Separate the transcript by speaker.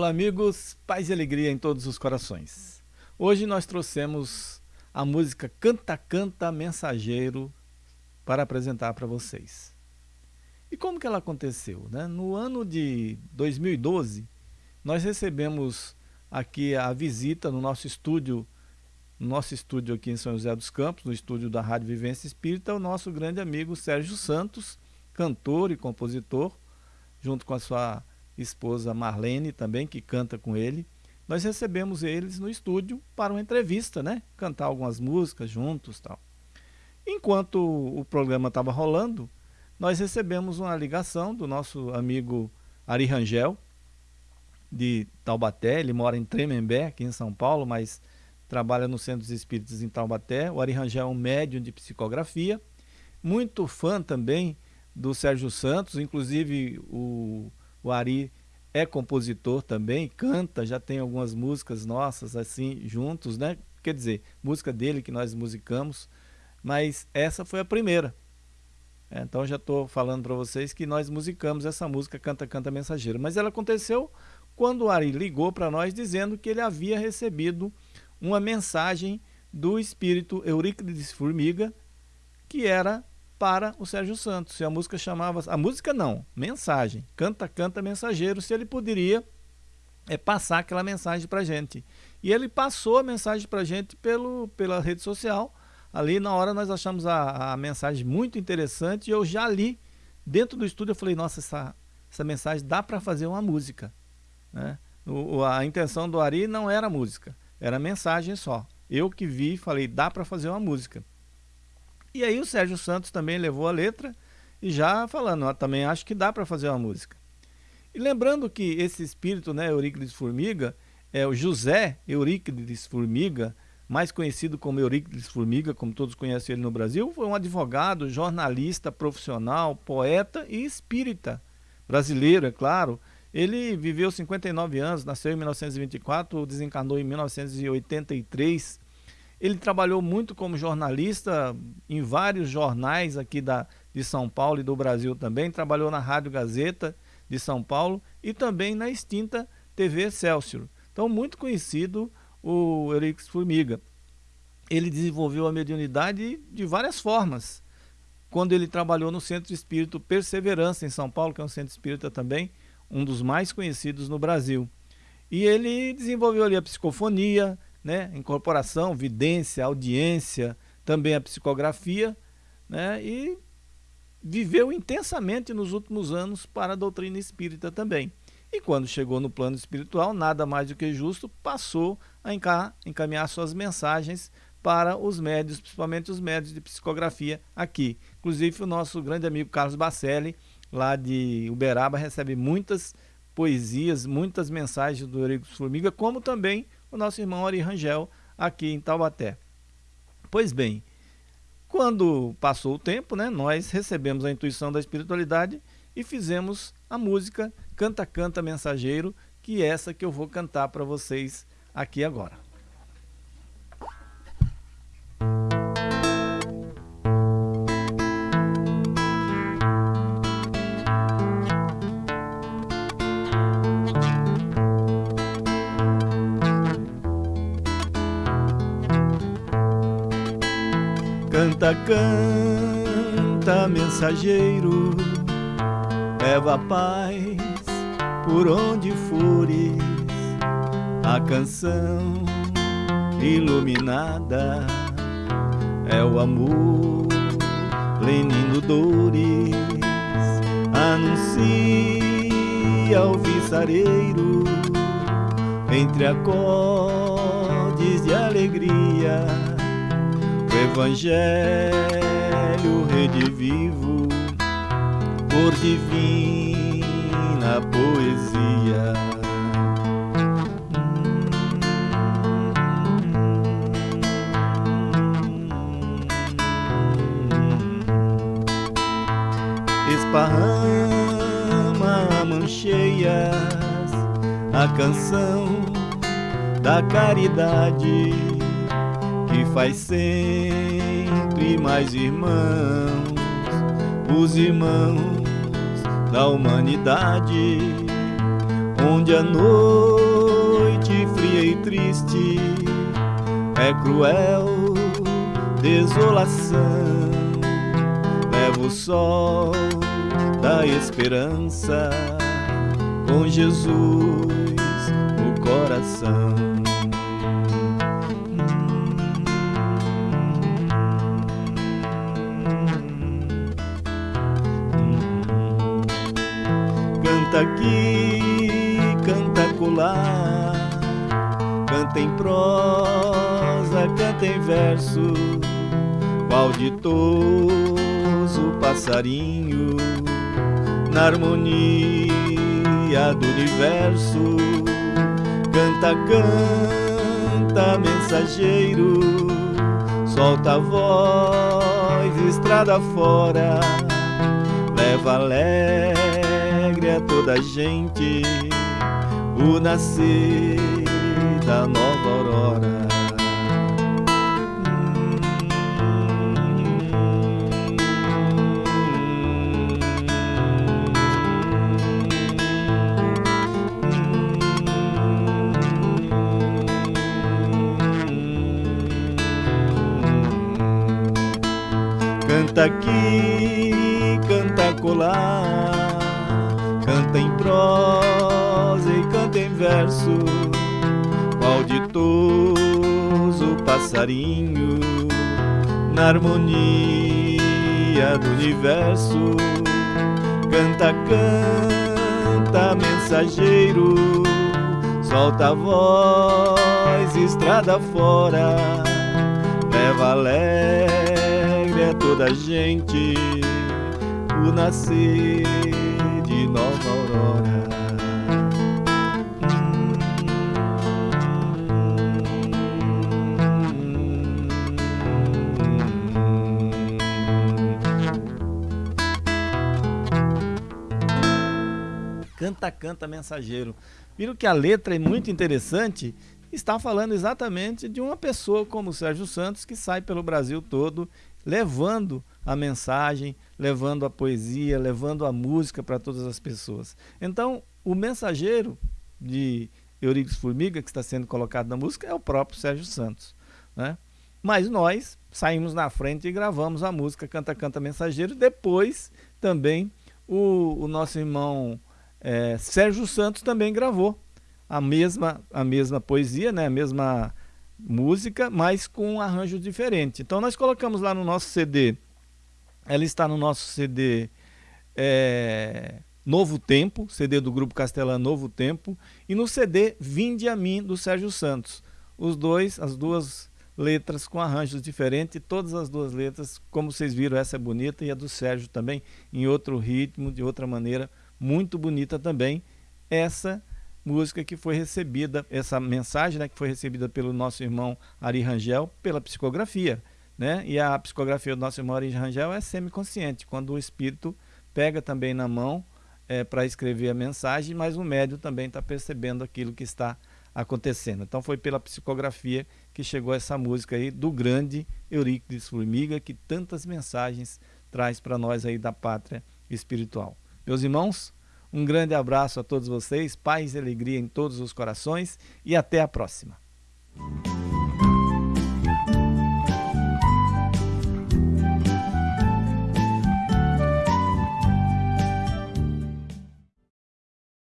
Speaker 1: Olá amigos, paz e alegria em todos os corações. Hoje nós trouxemos a música Canta Canta Mensageiro para apresentar para vocês. E como que ela aconteceu? Né? No ano de 2012, nós recebemos aqui a visita no nosso estúdio, no nosso estúdio aqui em São José dos Campos, no estúdio da Rádio Vivência Espírita, o nosso grande amigo Sérgio Santos, cantor e compositor, junto com a sua esposa Marlene também, que canta com ele. Nós recebemos eles no estúdio para uma entrevista, né? Cantar algumas músicas juntos tal. Enquanto o programa estava rolando, nós recebemos uma ligação do nosso amigo Ari Rangel, de Taubaté. Ele mora em Tremembé, aqui em São Paulo, mas trabalha no Centro dos Espíritos em Taubaté. O Ari Rangel é um médium de psicografia, muito fã também do Sérgio Santos, inclusive o o Ari é compositor também, canta, já tem algumas músicas nossas assim juntos, né? Quer dizer, música dele que nós musicamos, mas essa foi a primeira. É, então já estou falando para vocês que nós musicamos essa música Canta Canta Mensageiro, mas ela aconteceu quando o Ari ligou para nós dizendo que ele havia recebido uma mensagem do espírito Euríclides Formiga, que era para o Sérgio Santos. E a música chamava, a música não, mensagem, canta, canta, mensageiro, se ele poderia é, passar aquela mensagem para gente. E ele passou a mensagem para gente pelo, pela rede social. Ali na hora nós achamos a, a mensagem muito interessante e eu já li dentro do estúdio. Eu falei, nossa, essa, essa mensagem dá para fazer uma música. Né? O, a intenção do Ari não era música, era mensagem só. Eu que vi, falei, dá para fazer uma música. E aí o Sérgio Santos também levou a letra e já falando, também acho que dá para fazer uma música. E lembrando que esse espírito, né, Euríclides Formiga, é o José Euríclides Formiga, mais conhecido como Euríclides Formiga, como todos conhecem ele no Brasil, foi um advogado, jornalista profissional, poeta e espírita brasileiro, é claro. Ele viveu 59 anos, nasceu em 1924, desencarnou em 1983 ele trabalhou muito como jornalista em vários jornais aqui da, de São Paulo e do Brasil também. Trabalhou na Rádio Gazeta de São Paulo e também na extinta TV Excelsior. Então, muito conhecido o Eurix Formiga. Ele desenvolveu a mediunidade de várias formas. Quando ele trabalhou no Centro Espírito Perseverança, em São Paulo, que é um centro espírita também, um dos mais conhecidos no Brasil. E ele desenvolveu ali a psicofonia, né? incorporação, vidência, audiência, também a psicografia, né? e viveu intensamente nos últimos anos para a doutrina espírita também. E quando chegou no plano espiritual, nada mais do que justo, passou a encaminhar suas mensagens para os médios, principalmente os médios de psicografia aqui. Inclusive o nosso grande amigo Carlos Bacelli, lá de Uberaba, recebe muitas poesias, muitas mensagens do Eurico Formiga, como também o nosso irmão Ari Rangel aqui em Taubaté. Pois bem, quando passou o tempo, né, nós recebemos a intuição da espiritualidade e fizemos a música Canta Canta Mensageiro, que é essa que eu vou cantar para vocês aqui agora. Canta, canta, mensageiro, leva paz por onde fores, a canção iluminada é o amor, lenindo dores, anuncia o viçareiro entre acordes de alegria Evangelho redivivo por divina poesia. Esparrama mancheias a canção da caridade que faz sempre mais irmãos, os irmãos da humanidade, onde a noite fria e triste é cruel desolação. Leva o sol da esperança com Jesus no coração. Canta aqui, canta colar, canta em prosa, canta em verso, ditoso passarinho na harmonia do universo. Canta, canta, mensageiro, solta a voz, estrada fora, leva alegre a toda gente o nascer da nova aurora. Canta aqui, canta colar, canta em prosa e canta em verso, qual ditoso passarinho na harmonia do universo. Canta, canta, mensageiro, solta a voz, estrada fora, leva alegre é toda a gente o nascer Canta, canta, mensageiro. Viram que a letra é muito interessante? Está falando exatamente de uma pessoa como o Sérgio Santos que sai pelo Brasil todo levando a mensagem, levando a poesia, levando a música para todas as pessoas. Então, o mensageiro de Eurípides Formiga, que está sendo colocado na música, é o próprio Sérgio Santos. Né? Mas nós saímos na frente e gravamos a música Canta Canta Mensageiro. Depois, também, o, o nosso irmão é, Sérgio Santos também gravou a mesma, a mesma poesia, né? a mesma música, mas com um arranjo diferente. Então nós colocamos lá no nosso CD, ela está no nosso CD é, Novo Tempo, CD do Grupo Castelã Novo Tempo, e no CD Vinde a Mim, do Sérgio Santos. Os dois, as duas letras com arranjos diferentes, todas as duas letras, como vocês viram, essa é bonita e a do Sérgio também, em outro ritmo, de outra maneira, muito bonita também. Essa música que foi recebida, essa mensagem né, que foi recebida pelo nosso irmão Ari Rangel pela psicografia. Né? E a psicografia do nosso irmão Ari Rangel é semiconsciente, quando o espírito pega também na mão é, para escrever a mensagem, mas o médio também está percebendo aquilo que está acontecendo. Então foi pela psicografia que chegou essa música aí do grande Eurípides Formiga, que tantas mensagens traz para nós aí da pátria espiritual. Meus irmãos, um grande abraço a todos vocês, paz e alegria em todos os corações e até a próxima.